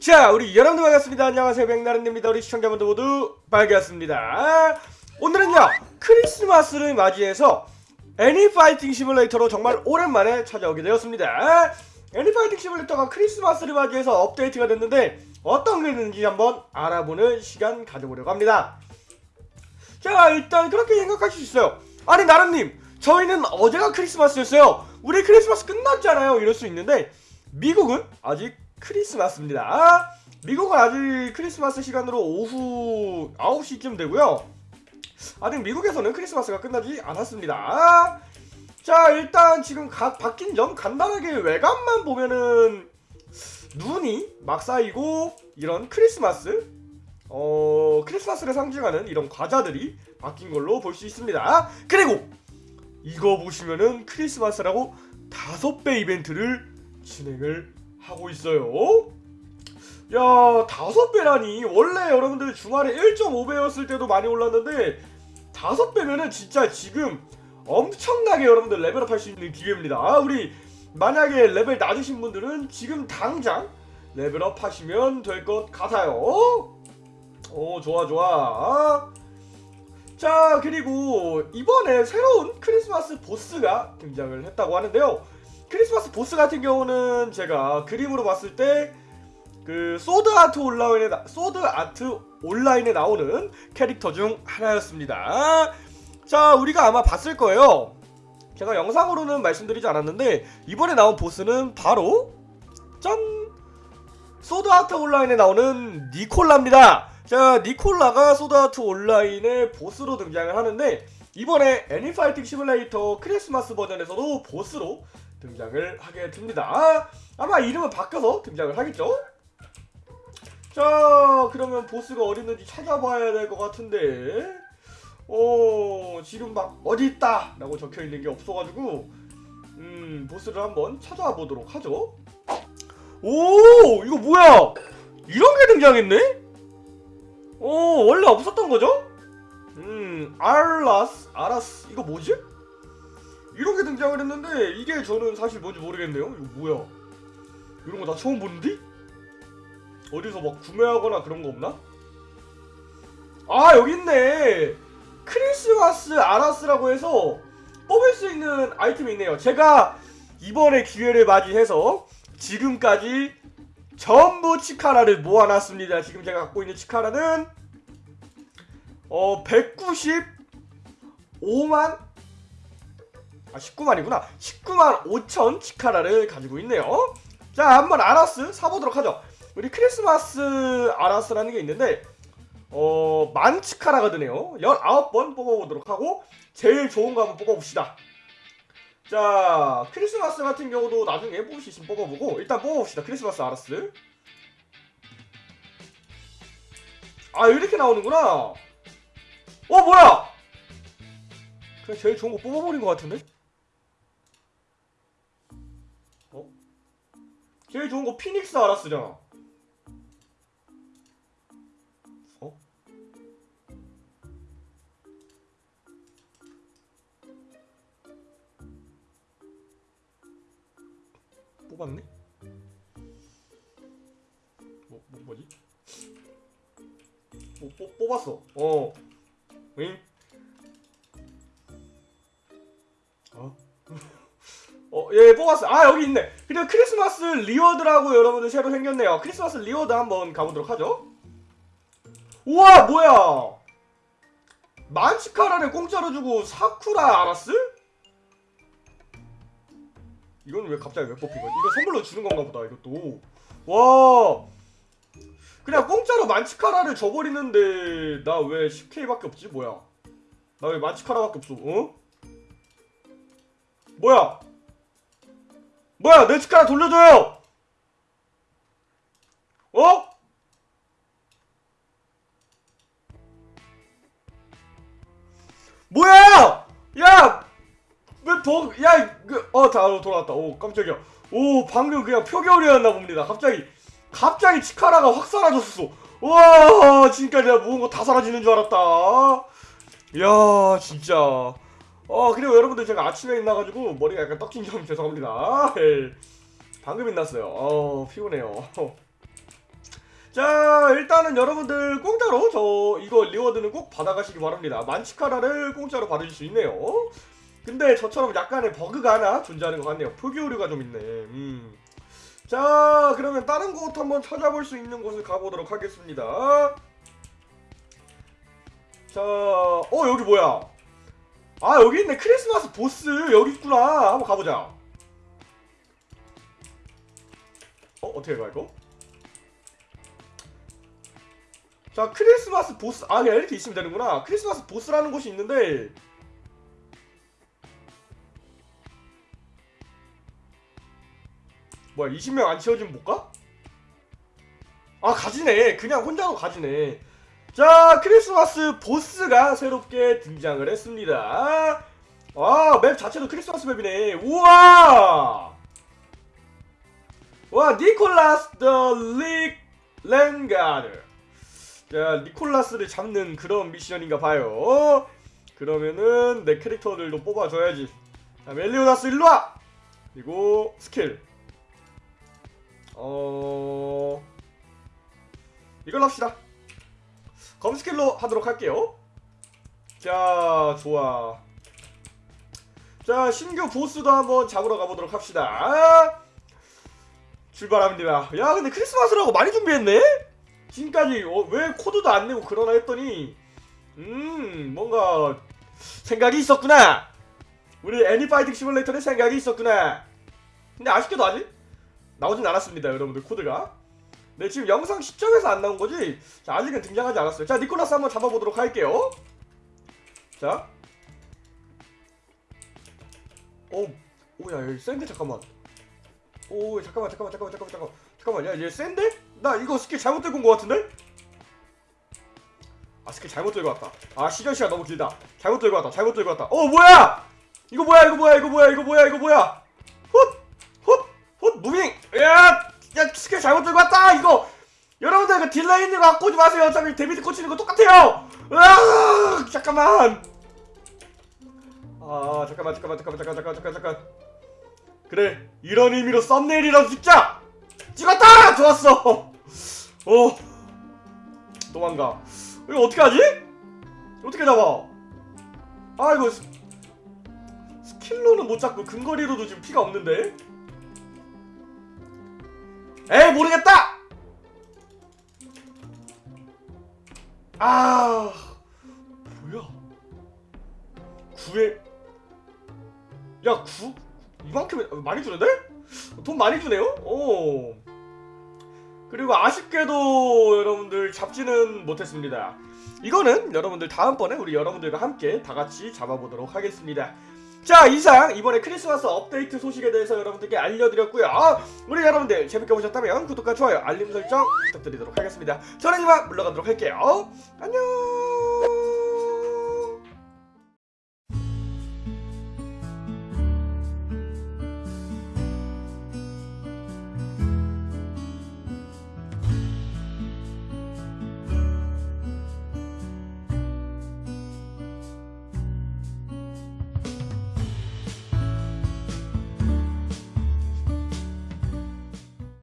자 우리 여러분들 반갑습니다. 안녕하세요. 백나른입니다. 우리 시청자분들 모두 반갑습니다. 오늘은요 크리스마스를 맞이해서 애니파이팅 시뮬레이터로 정말 오랜만에 찾아오게 되었습니다. 애니파이팅 시뮬레이터가 크리스마스를 맞이해서 업데이트가 됐는데 어떤 게 있는지 한번 알아보는 시간 가져보려고 합니다. 자 일단 그렇게 생각하실 수 있어요. 아니 나름님 저희는 어제가 크리스마스였어요. 우리 크리스마스 끝났잖아요. 이럴 수 있는데 미국은 아직 크리스마스입니다. 미국은 아직 크리스마스 시간으로 오후 9시쯤 되고요. 아직 미국에서는 크리스마스가 끝나지 않았습니다. 자 일단 지금 각 바뀐 점 간단하게 외관만 보면은 눈이 막 쌓이고 이런 크리스마스 어 크리스마스를 상징하는 이런 과자들이 바뀐 걸로 볼 수 있습니다. 그리고 이거 보시면은 크리스마스라고 다섯 배 이벤트를 진행을 하고 있어요. 야 다섯 배라니. 원래 여러분들 주말에 1.5배였을 때도 많이 올랐는데 다섯 배면은 진짜 지금 엄청나게 여러분들 level up 할 수 있는 기회입니다. 우리 만약에 레벨 낮으신 분들은 지금 당장 level up 하시면 될 것 같아요. 오 좋아 좋아. 자 그리고 이번에 새로운 크리스마스 보스가 등장을 했다고 하는데요 크리스마스 보스 같은 경우는 제가 그림으로 봤을 때 그 소드 아트 온라인에 나, 소드 아트 온라인에 나오는 캐릭터 중 하나였습니다. 자, 우리가 아마 봤을 거예요. 제가 영상으로는 말씀드리지 않았는데 이번에 나온 보스는 바로 짠 소드 아트 온라인에 나오는 니콜라입니다. 자, 니콜라가 소드 아트 온라인의 보스로 등장을 하는데 이번에 애니파이팅 시뮬레이터 크리스마스 버전에서도 보스로 등장을 하게 됩니다. 아마 이름은 바뀌어서 등장을 하겠죠? 자, 그러면 보스가 어디 있는지 찾아봐야 될 것 같은데, 어, 지금 막 어디 있다! 라고 적혀 있는 게 없어가지고, 음, 보스를 한번 찾아와 보도록 하죠. 오! 이거 뭐야! 이런 게 등장했네? 어, 원래 없었던 거죠? 음, 알라스, 아라스, 이거 뭐지? 이런 게 등장을 했는데 이게 저는 사실 뭔지 모르겠네요. 이거 뭐야? 이런 거 나 처음 보는데? 어디서 막 구매하거나 그런 거 없나? 아 여기 있네. 크리스마스 아라스라고 해서 뽑을 수 있는 아이템이 있네요. 제가 이번에 기회를 맞이해서 지금까지 전부 치카라를 모아놨습니다. 지금 제가 갖고 있는 치카라는 어 195만 아 19만이구나. 19만 5천 치카라를 가지고 있네요. 자 한번 아라스 사보도록 하죠. 우리 크리스마스 아라스라는 게 있는데 어... 만 치카라가 드네요. 19번 뽑아보도록 하고 제일 좋은 거 한번 뽑아봅시다. 자 크리스마스 같은 경우도 나중에 뽑을 수 있으면 뽑아보고 일단 뽑아봅시다. 크리스마스 아라스. 아 이렇게 나오는구나. 어 뭐야? 그냥 제일 좋은 거 뽑아버린 것 같은데? 제일 좋은 거 피닉스 아라스잖아. 어? 뽑았네? 뭐, 뭐 뭐지? 뭐, 뽑, 뽑았어. 어. 응? 예, 뽑았어. 아, 여기 있네. 그리고 크리스마스 reward라고 여러분들 새로 생겼네요. 크리스마스 reward 한번 가보도록 하죠. 우와, 뭐야! 만 치카라를 공짜로 주고 사쿠라 알았스? 이건 왜 갑자기 왜 뽑힌 거야? 이거 선물로 주는 건가 보다, 이것도. 와! 그냥 공짜로 만치카라를 줘버리는데, 나 왜 10K밖에 없지? 뭐야? 나 왜 만치카라밖에 없어? 어? 뭐야? 뭐야? 내 치카라 돌려줘요! 어? 뭐야! 야! 왜 더, 야, 그, 어, 다 돌아왔다. 오, 깜짝이야. 오, 방금 그냥 표결이었나 봅니다. 갑자기, 갑자기 치카라가 확 사라졌어. 와, 지금까지 내가 모은 거 다 사라지는 줄 알았다. 이야, 진짜. 어 그리고 여러분들 제가 아침에 일어나가지고 머리가 약간 떡진 점 죄송합니다. 예. 방금 일어났어요. 어 피곤해요. 자 일단은 여러분들 공짜로 저 이거 reward는 꼭 받아가시기 바랍니다. 만 치카라를 공짜로 받으실 수 있네요. 근데 저처럼 약간의 버그가 하나 존재하는 것 같네요. 표기 오류가 좀 있네. 음. 자 그러면 다른 곳 한번 찾아볼 수 있는 곳을 가보도록 하겠습니다. 자어 여기 뭐야 아 여기 있네. 크리스마스 보스 여기 있구나. 한번 가보자. 어 어떻게 가 이거? 자 크리스마스 보스 아 그냥 이렇게 있으면 되는구나. 크리스마스 보스라는 곳이 있는데. 뭐야 20명 안 채워지면 못 가? 아 가지네. 그냥 혼자도 가지네 자 크리스마스 보스가 새롭게 등장을 했습니다. 와 맵 자체도 크리스마스 맵이네. 우와! 와 니콜라스 the Renegade. 자 니콜라스를 잡는 그런 미션인가 봐요. 그러면은 내 캐릭터들도 뽑아줘야지. 자 멜리오다스 일로와! 그리고 스킬. 어 이걸로 합시다 검 스킬로 하도록 할게요. 자 좋아. 자 신규 보스도 한번 잡으러 가보도록 합시다. 출발합니다. 야 근데 크리스마스라고 많이 준비했네? 지금까지 어, 왜 코드도 안 내고 그러나 했더니 음 뭔가 생각이 있었구나. 우리 애니파이팅 시뮬레이터에 생각이 있었구나. 근데 아쉽게도 아직 나오진 않았습니다 여러분들 코드가 네 지금 영상 시점에서 안 나온 거지? 자, 아직은 등장하지 않았어요. 자 니콜라스 한번 잡아보도록 할게요. 자. 오, 오야 센데 잠깐만. 오 잠깐만 잠깐만 잠깐만 잠깐만 잠깐만. 야얘 센데? 나 이거 스킬 잘못 들고 온 거 같은데? 아 스킬 잘못 들고 왔다. 아 시전 시간 너무 길다. 잘못 들고 왔다 잘못 들고 왔다. 어 뭐야! 이거 뭐야 이거 뭐야 이거 뭐야 이거 뭐야 이거 뭐야 잘못 들고 왔다 이거. 여러분들 그 delay 있는 거 갖고 오지 마세요. 어차피 데미지 꽂히는 거 똑같아요. 으아 잠깐만. 아 잠깐만 잠깐만 잠깐만 잠깐 잠깐 잠깐 잠깐 그래 이런 의미로 썸네일이라도 찍자! 찍었다! 좋았어. 어. 도망가. 이거 어떻게 하지? 어떻게 잡아? 아 이거 스, 스킬로는 못 잡고 근거리로도 지금 피가 없는데 에이 모르겠다 아 뭐야 구에 야 구? 이만큼 많이 주는데? 돈 많이 주네요? 오. 그리고 아쉽게도 여러분들 잡지는 못했습니다. 이거는 여러분들 다음번에 우리 여러분들과 함께 다 같이 잡아보도록 하겠습니다. 자 이상 이번에 크리스마스 업데이트 소식에 대해서 여러분들께 알려드렸고요. 우리 여러분들 재밌게 보셨다면 구독과 좋아요 알림 설정 부탁드리도록 하겠습니다. 저는 이만 물러가도록 할게요. 안녕.